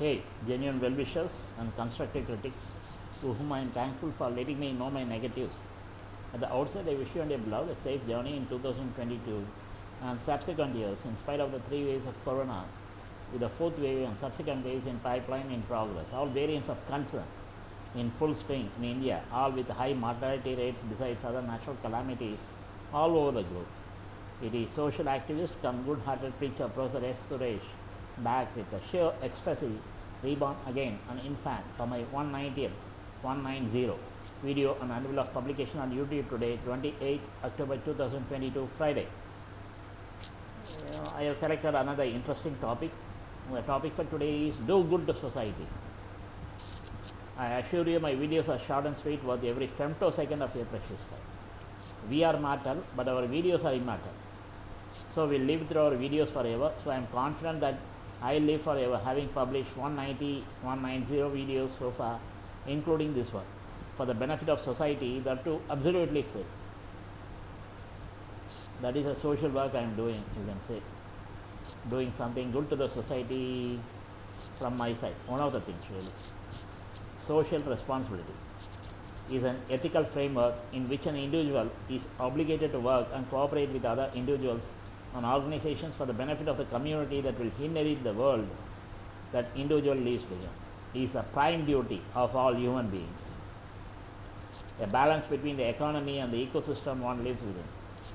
Hey, genuine well wishers and constructive critics, to whom I am thankful for letting me know my negatives. At the outset, I wish you and your beloved a safe journey in 2022 and subsequent years, in spite of the three waves of corona, with the fourth wave and subsequent waves in pipeline in progress, all variants of concern in full swing in India, all with high mortality rates besides other natural calamities all over the globe. It is social activist come good-hearted preacher Professor S. Suresh back with a sheer ecstasy, reborn again an infant for my 190th, 190 video on annual of publication on YouTube today, 28 October 2022, Friday. Uh, I have selected another interesting topic. The topic for today is do good to society. I assure you my videos are short and sweet worth every femtosecond of your precious time. We are mortal, but our videos are immortal. So we live through our videos forever. So I am confident that I live forever, having published 190, 190 videos so far, including this one, for the benefit of society, that too absolutely free. That is a social work I am doing, you can say. Doing something good to the society from my side. One of the things, really. Social responsibility is an ethical framework in which an individual is obligated to work and cooperate with other individuals and organizations for the benefit of the community that will inherit the world that individual lives within. Is the prime duty of all human beings. A balance between the economy and the ecosystem one lives within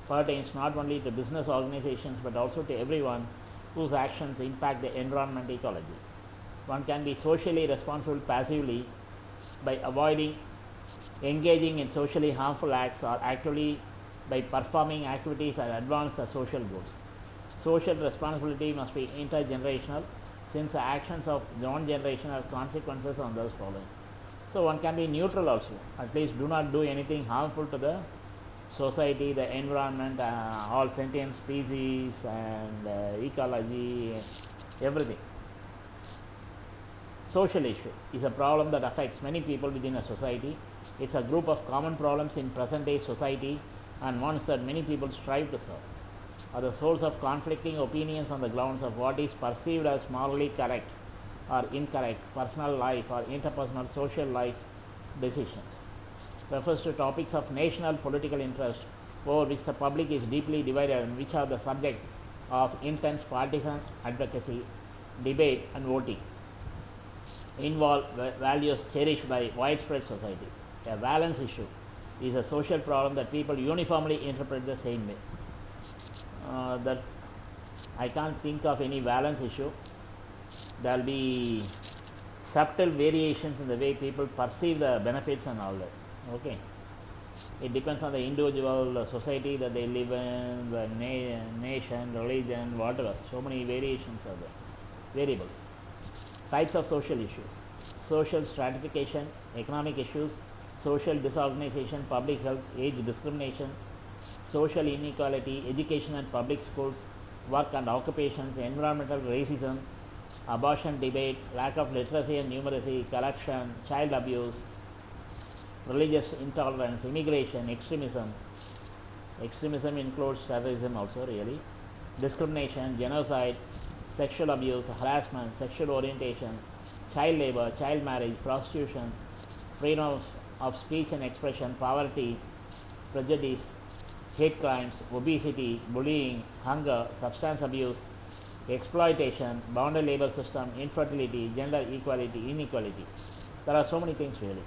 pertains not only to business organizations but also to everyone whose actions impact the environment ecology. One can be socially responsible passively by avoiding engaging in socially harmful acts or actively by performing activities that advance the social goals. Social responsibility must be intergenerational since the actions of one generation have consequences on those following. So one can be neutral also, at least do not do anything harmful to the society, the environment, uh, all sentient species and uh, ecology, everything. Social issue is a problem that affects many people within a society. It's a group of common problems in present day society and ones that many people strive to serve, Are the source of conflicting opinions on the grounds of what is perceived as morally correct or incorrect, personal life or interpersonal social life decisions. Refers to topics of national political interest over which the public is deeply divided and which are the subject of intense partisan advocacy, debate and voting involve values cherished by widespread society. A valence issue is a social problem that people uniformly interpret the same way. Uh, that I can't think of any valence issue. There will be subtle variations in the way people perceive the benefits and all that. Okay. It depends on the individual, the society that they live in, the na- nation, religion, whatever. So many variations are there. Variables types of social issues social stratification economic issues social disorganization public health age discrimination social inequality education and public schools work and occupations environmental racism abortion debate lack of literacy and numeracy corruption child abuse religious intolerance immigration extremism. Extremism includes terrorism also really. Discrimination genocide sexual abuse, harassment, sexual orientation, child labor, child marriage, prostitution, freedom of, of speech and expression, poverty, prejudice, hate crimes, obesity, bullying, hunger, substance abuse, exploitation, bonded labor system, infertility, gender equality, inequality. There are so many things really.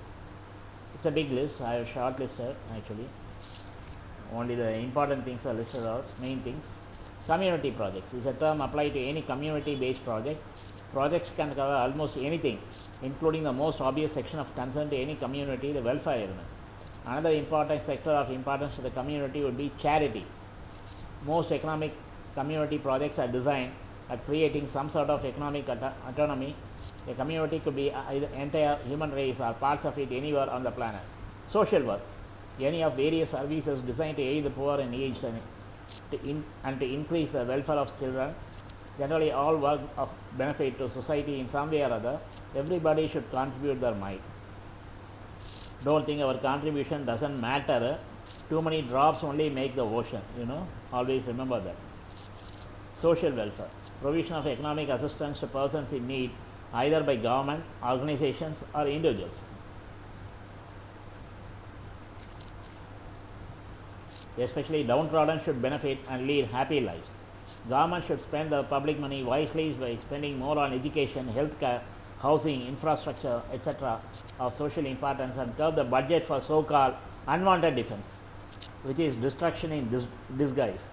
It's a big list. I have shortlisted actually. Only the important things are listed out, main things. Community projects is a term applied to any community based project. Projects can cover almost anything, including the most obvious section of concern to any community, the welfare element. Another important sector of importance to the community would be charity. Most economic community projects are designed at creating some sort of economic auto- autonomy. A community could be uh, either entire human race or parts of it anywhere on the planet. Social work, any of various services designed to aid the poor and aged and to in, and to increase the welfare of children. Generally, all work of benefit to society in some way or other. Everybody should contribute their might. Don't think our contribution doesn't matter. Too many drops only make the ocean. You know, always remember that. Social welfare, provision of economic assistance to persons in need either by government, organizations, or individuals. Especially downtrodden should benefit and lead happy lives. Government should spend the public money wisely by spending more on education, healthcare, housing, infrastructure, etc. of social importance and curb the budget for so-called unwanted defense, which is destruction in dis- disguise.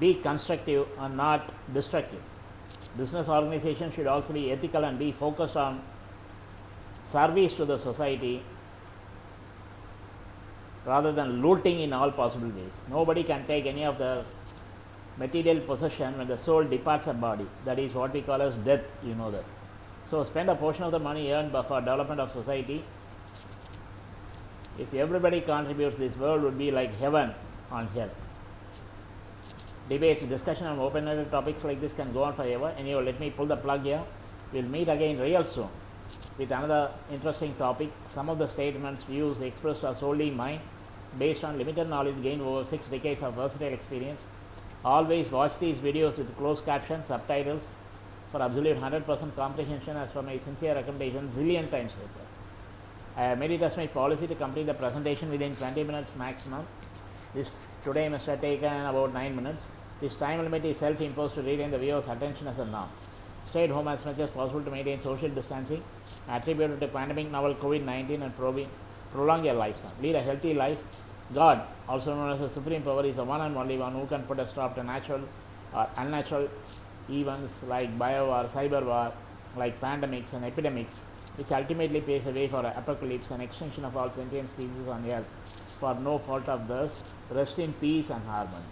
Be constructive and not destructive. Business organizations should also be ethical and be focused on service to the society rather than looting in all possible ways. Nobody can take any of the material possession when the soul departs the body. That is what we call as death, you know that. So spend a portion of the money earned for development of society. If everybody contributes, this world would be like heaven on earth. Debates, discussion on open-ended topics like this can go on forever. Anyway, let me pull the plug here. We'll meet again real soon with another interesting topic. Some of the statements, views expressed are solely mine, based on limited knowledge gained over six decades of versatile experience. Always watch these videos with closed captions, subtitles for absolute 100% comprehension as per my sincere recommendation zillion times before. I have made it as my policy to complete the presentation within 20 minutes maximum. This today must have taken about 9 minutes. This time limit is self-imposed to retain the viewer's attention as a norm. Stay at home as much as possible to maintain social distancing attributed to pandemic novel COVID-19 and prolong your lifespan. Lead a healthy life. God, also known as the supreme power, is the one and only one who can put a stop to natural or unnatural events like bio or cyber war, like pandemics and epidemics, which ultimately paves the way for apocalypse and extinction of all sentient species on earth for no fault of theirs. Rest in peace and harmony.